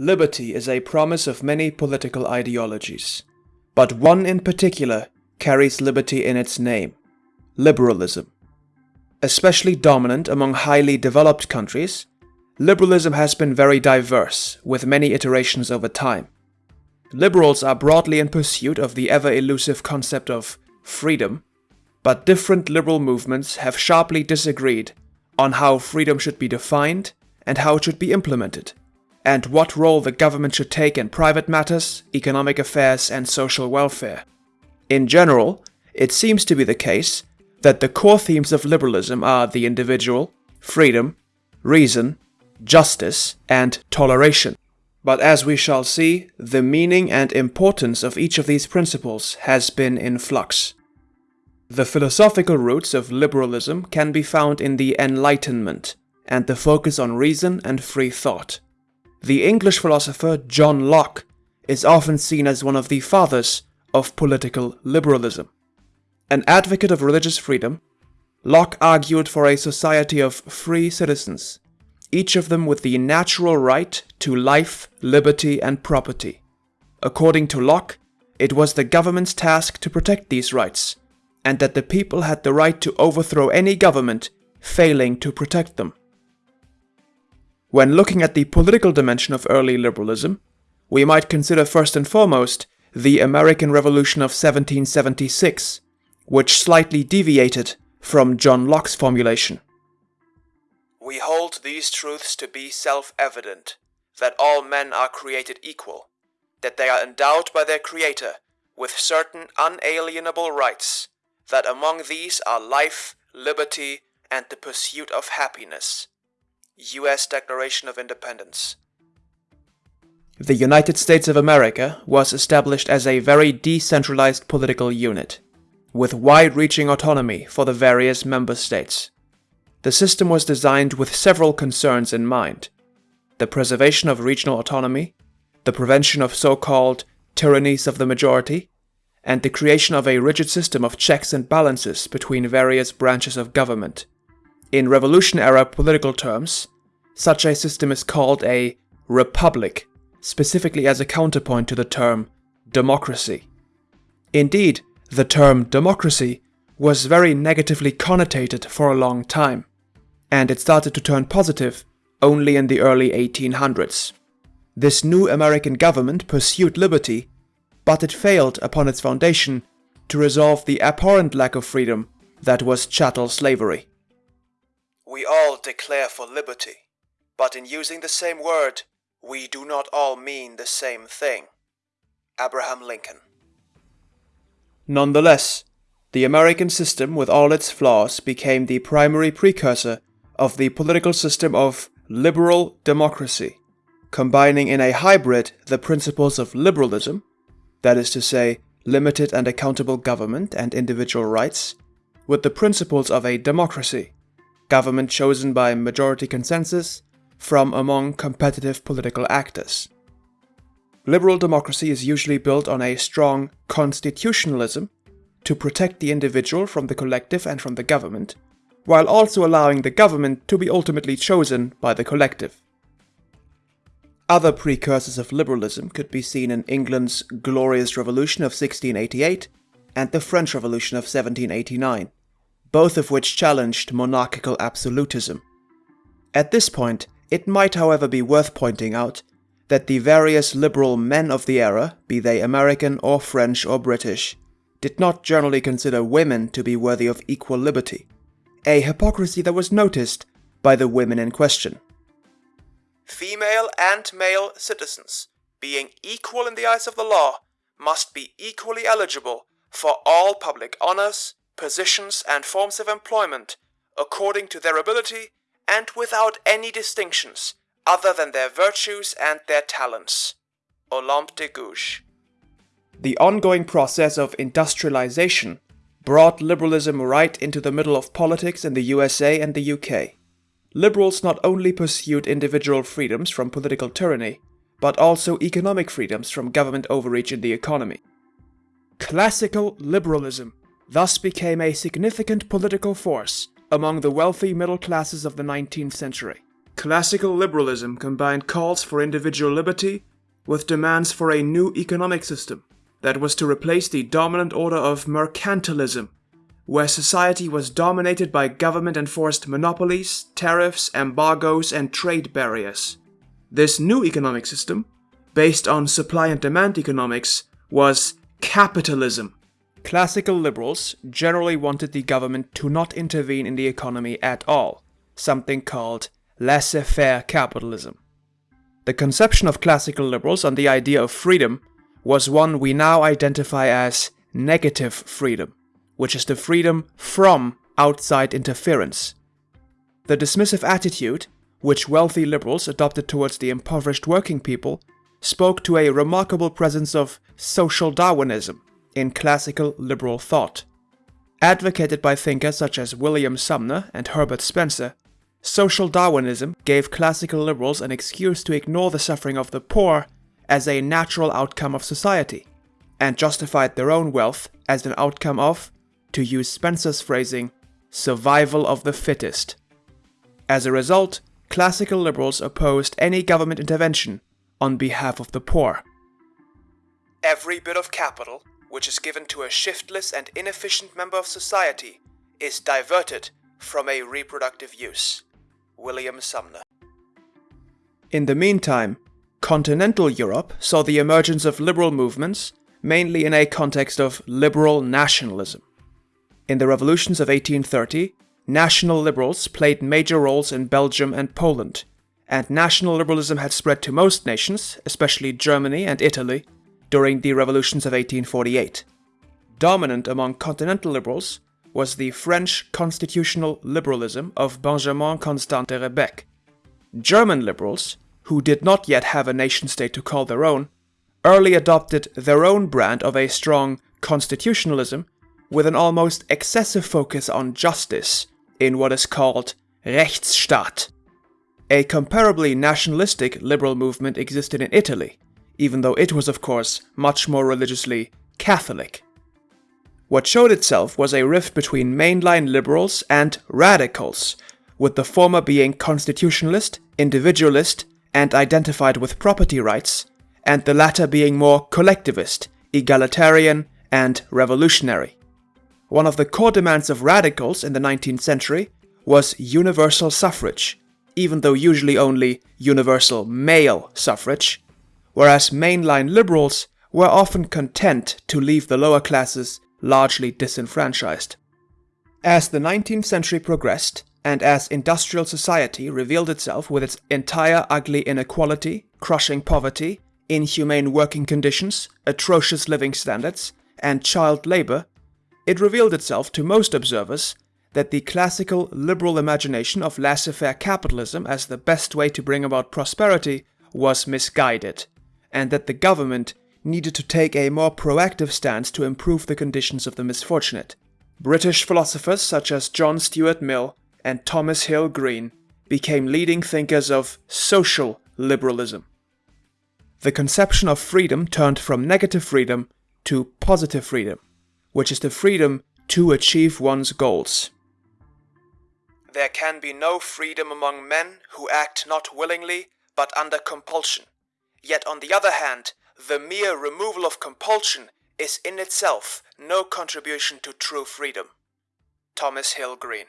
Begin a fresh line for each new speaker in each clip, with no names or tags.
Liberty is a promise of many political ideologies, but one in particular carries liberty in its name liberalism. Especially dominant among highly developed countries, liberalism has been very diverse, with many iterations over time. Liberals are broadly in pursuit of the ever elusive concept of freedom, but different liberal movements have sharply disagreed on how freedom should be defined and how it should be implemented and what role the government should take in private matters, economic affairs, and social welfare. In general, it seems to be the case that the core themes of liberalism are the individual, freedom, reason, justice, and toleration. But as we shall see, the meaning and importance of each of these principles has been in flux. The philosophical roots of liberalism can be found in the Enlightenment and the focus on reason and free thought. The English philosopher John Locke is often seen as one of the fathers of political liberalism. An advocate of religious freedom, Locke argued for a society of free citizens, each of them with the natural right to life, liberty, and property. According to Locke, it was the government's task to protect these rights, and that the people had the right to overthrow any government failing to protect them. When looking at the political dimension of early liberalism, we might consider first and foremost the American Revolution of 1776, which slightly deviated from John Locke's formulation. We hold these truths to be self-evident, that all men are created equal, that they are endowed by their Creator with certain unalienable rights, that among these are life, liberty, and the pursuit of happiness, U.S. Declaration of Independence. The United States of America was established as a very decentralized political unit, with wide-reaching autonomy for the various member states. The system was designed with several concerns in mind. The preservation of regional autonomy, the prevention of so-called tyrannies of the majority, and the creation of a rigid system of checks and balances between various branches of government. In Revolution-era political terms, such a system is called a republic, specifically as a counterpoint to the term democracy. Indeed, the term democracy was very negatively connotated for a long time, and it started to turn positive only in the early 1800s. This new American government pursued liberty, but it failed upon its foundation to resolve the abhorrent lack of freedom that was chattel slavery. We all declare for liberty, but in using the same word, we do not all mean the same thing. Abraham Lincoln. Nonetheless, the American system with all its flaws became the primary precursor of the political system of liberal democracy, combining in a hybrid the principles of liberalism, that is to say, limited and accountable government and individual rights, with the principles of a democracy, government chosen by majority consensus from among competitive political actors. Liberal democracy is usually built on a strong constitutionalism to protect the individual from the collective and from the government, while also allowing the government to be ultimately chosen by the collective. Other precursors of liberalism could be seen in England's Glorious Revolution of 1688 and the French Revolution of 1789 both of which challenged monarchical absolutism. At this point, it might however be worth pointing out that the various liberal men of the era, be they American or French or British, did not generally consider women to be worthy of equal liberty, a hypocrisy that was noticed by the women in question. Female and male citizens, being equal in the eyes of the law, must be equally eligible for all public honors, positions, and forms of employment according to their ability and without any distinctions other than their virtues and their talents. Olympe de Gouges. The ongoing process of industrialization brought liberalism right into the middle of politics in the USA and the UK. Liberals not only pursued individual freedoms from political tyranny, but also economic freedoms from government overreach in the economy. Classical liberalism thus became a significant political force among the wealthy middle classes of the 19th century. Classical liberalism combined calls for individual liberty with demands for a new economic system that was to replace the dominant order of mercantilism, where society was dominated by government enforced monopolies, tariffs, embargoes, and trade barriers. This new economic system, based on supply and demand economics, was capitalism. Classical liberals generally wanted the government to not intervene in the economy at all, something called laissez-faire capitalism. The conception of classical liberals on the idea of freedom was one we now identify as negative freedom, which is the freedom from outside interference. The dismissive attitude, which wealthy liberals adopted towards the impoverished working people, spoke to a remarkable presence of social Darwinism in classical liberal thought. Advocated by thinkers such as William Sumner and Herbert Spencer, Social Darwinism gave classical liberals an excuse to ignore the suffering of the poor as a natural outcome of society, and justified their own wealth as an outcome of, to use Spencer's phrasing, survival of the fittest. As a result, classical liberals opposed any government intervention on behalf of the poor. Every bit of capital which is given to a shiftless and inefficient member of society is diverted from a reproductive use. William Sumner. In the meantime, continental Europe saw the emergence of liberal movements, mainly in a context of liberal nationalism. In the revolutions of 1830, national liberals played major roles in Belgium and Poland, and national liberalism had spread to most nations, especially Germany and Italy, during the revolutions of 1848. Dominant among continental liberals was the French constitutional liberalism of Benjamin Constant de Rebecque. German liberals, who did not yet have a nation-state to call their own, early adopted their own brand of a strong constitutionalism with an almost excessive focus on justice in what is called Rechtsstaat. A comparably nationalistic liberal movement existed in Italy, even though it was of course much more religiously Catholic. What showed itself was a rift between mainline liberals and radicals, with the former being constitutionalist, individualist, and identified with property rights, and the latter being more collectivist, egalitarian, and revolutionary. One of the core demands of radicals in the 19th century was universal suffrage, even though usually only universal male suffrage, whereas mainline liberals were often content to leave the lower classes largely disenfranchised. As the 19th century progressed, and as industrial society revealed itself with its entire ugly inequality, crushing poverty, inhumane working conditions, atrocious living standards, and child labor, it revealed itself to most observers that the classical liberal imagination of laissez-faire capitalism as the best way to bring about prosperity was misguided, and that the government needed to take a more proactive stance to improve the conditions of the misfortunate. British philosophers such as John Stuart Mill and Thomas Hill Green became leading thinkers of social liberalism. The conception of freedom turned from negative freedom to positive freedom, which is the freedom to achieve one's goals. There can be no freedom among men who act not willingly but under compulsion. Yet on the other hand, the mere removal of compulsion is in itself no contribution to true freedom. Thomas Hill Green.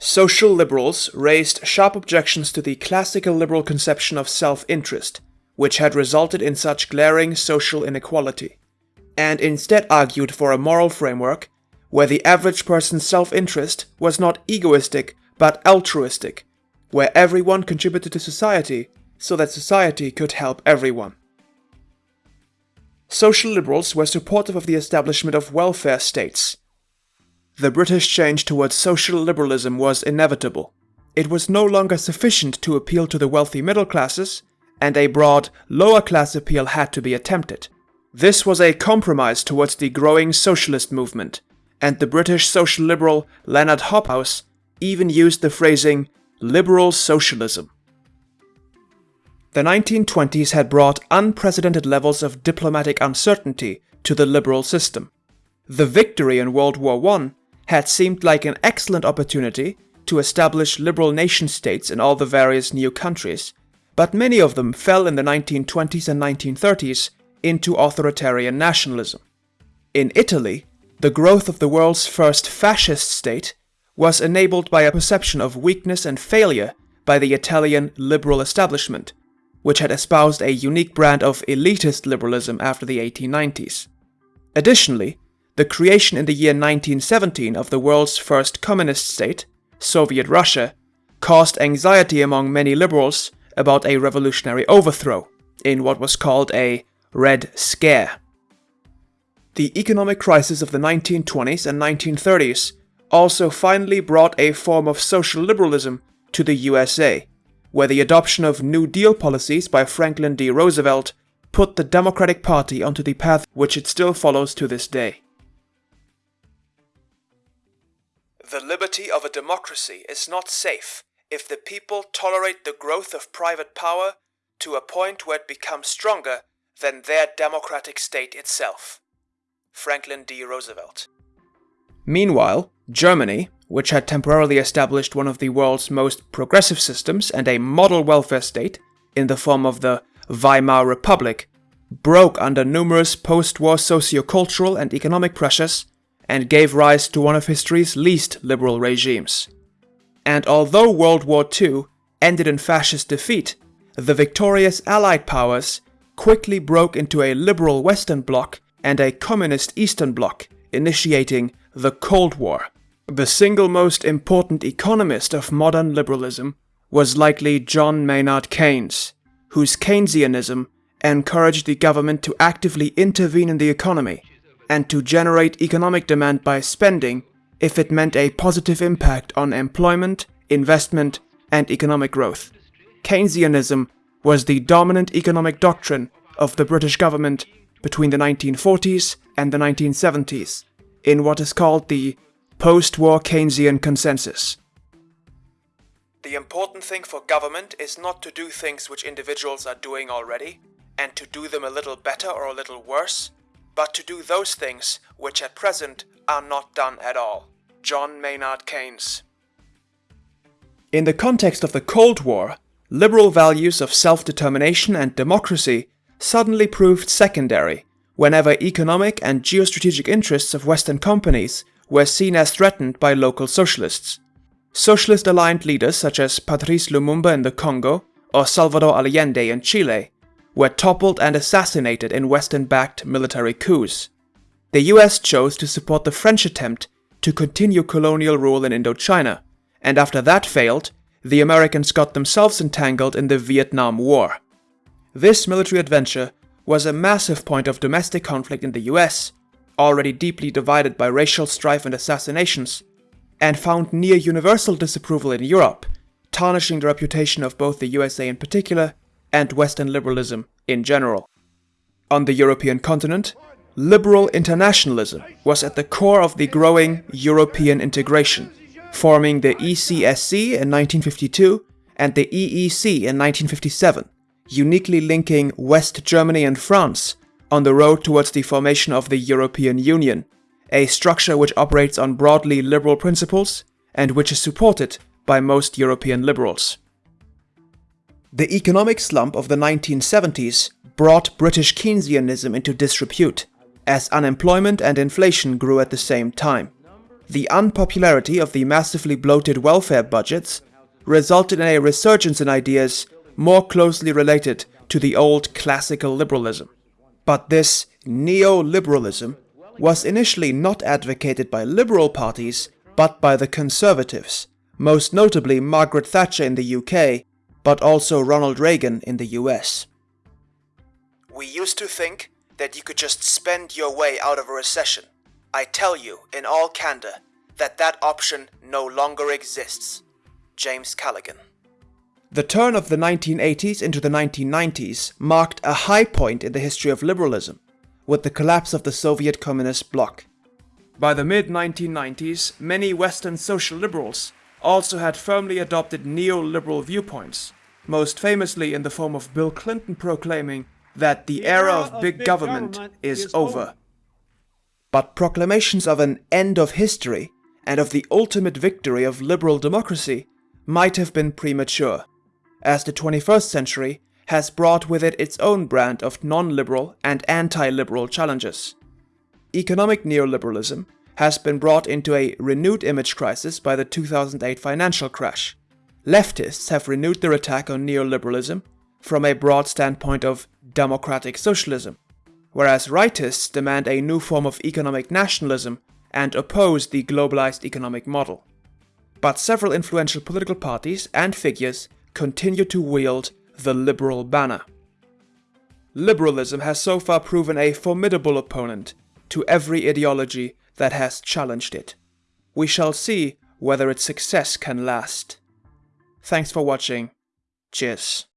Social liberals raised sharp objections to the classical liberal conception of self-interest, which had resulted in such glaring social inequality, and instead argued for a moral framework where the average person's self-interest was not egoistic but altruistic, where everyone contributed to society so that society could help everyone. Social liberals were supportive of the establishment of welfare states. The British change towards social liberalism was inevitable. It was no longer sufficient to appeal to the wealthy middle classes, and a broad, lower class appeal had to be attempted. This was a compromise towards the growing socialist movement, and the British social liberal Leonard Hobhouse even used the phrasing liberal socialism. The 1920s had brought unprecedented levels of diplomatic uncertainty to the liberal system. The victory in World War I had seemed like an excellent opportunity to establish liberal nation states in all the various new countries, but many of them fell in the 1920s and 1930s into authoritarian nationalism. In Italy, the growth of the world's first fascist state was enabled by a perception of weakness and failure by the Italian liberal establishment, which had espoused a unique brand of elitist liberalism after the 1890s. Additionally, the creation in the year 1917 of the world's first communist state, Soviet Russia, caused anxiety among many liberals about a revolutionary overthrow in what was called a Red Scare. The economic crisis of the 1920s and 1930s also finally brought a form of social liberalism to the USA, where the adoption of New Deal policies by Franklin D. Roosevelt put the Democratic Party onto the path which it still follows to this day. The liberty of a democracy is not safe if the people tolerate the growth of private power to a point where it becomes stronger than their democratic state itself. Franklin D. Roosevelt. Meanwhile, Germany, which had temporarily established one of the world's most progressive systems and a model welfare state in the form of the Weimar Republic, broke under numerous post-war socio-cultural and economic pressures and gave rise to one of history's least liberal regimes. And although World War II ended in fascist defeat, the victorious Allied powers quickly broke into a liberal Western Bloc and a communist Eastern Bloc, initiating the Cold War. The single most important economist of modern liberalism was likely John Maynard Keynes, whose Keynesianism encouraged the government to actively intervene in the economy and to generate economic demand by spending if it meant a positive impact on employment, investment, and economic growth. Keynesianism was the dominant economic doctrine of the British government between the 1940s and the 1970s, in what is called the post-war Keynesian consensus. The important thing for government is not to do things which individuals are doing already, and to do them a little better or a little worse, but to do those things which at present are not done at all. John Maynard Keynes. In the context of the Cold War, liberal values of self-determination and democracy suddenly proved secondary whenever economic and geostrategic interests of Western companies were seen as threatened by local socialists. Socialist-aligned leaders such as Patrice Lumumba in the Congo or Salvador Allende in Chile were toppled and assassinated in Western-backed military coups. The US chose to support the French attempt to continue colonial rule in Indochina, and after that failed, the Americans got themselves entangled in the Vietnam War. This military adventure was a massive point of domestic conflict in the US, already deeply divided by racial strife and assassinations, and found near universal disapproval in Europe, tarnishing the reputation of both the USA in particular and Western liberalism in general. On the European continent, liberal internationalism was at the core of the growing European integration, forming the ECSC in 1952 and the EEC in 1957, uniquely linking West Germany and France on the road towards the formation of the European Union, a structure which operates on broadly liberal principles and which is supported by most European liberals. The economic slump of the 1970s brought British Keynesianism into disrepute, as unemployment and inflation grew at the same time. The unpopularity of the massively bloated welfare budgets resulted in a resurgence in ideas more closely related to the old classical liberalism. But this neoliberalism was initially not advocated by liberal parties, but by the conservatives, most notably Margaret Thatcher in the UK but also Ronald Reagan in the US. We used to think that you could just spend your way out of a recession. I tell you, in all candor, that that option no longer exists. James Callaghan. The turn of the 1980s into the 1990s marked a high point in the history of liberalism, with the collapse of the Soviet Communist bloc. By the mid-1990s, many Western social liberals also had firmly adopted neoliberal viewpoints, most famously in the form of Bill Clinton proclaiming that the, the era, of, big, big government, government, is, is over. over. But proclamations of an end of history and of the ultimate victory of liberal democracy might have been premature, as the 21st century has brought with it its own brand of non-liberal and anti-liberal challenges. Economic neoliberalism has been brought into a renewed image crisis by the 2008 financial crash. Leftists have renewed their attack on neoliberalism from a broad standpoint of democratic socialism, whereas rightists demand a new form of economic nationalism and oppose the globalized economic model. But several influential political parties and figures continue to wield the liberal banner. Liberalism has so far proven a formidable opponent to every ideology that has challenged it. We shall see whether its success can last. Thanks for watching. Cheers.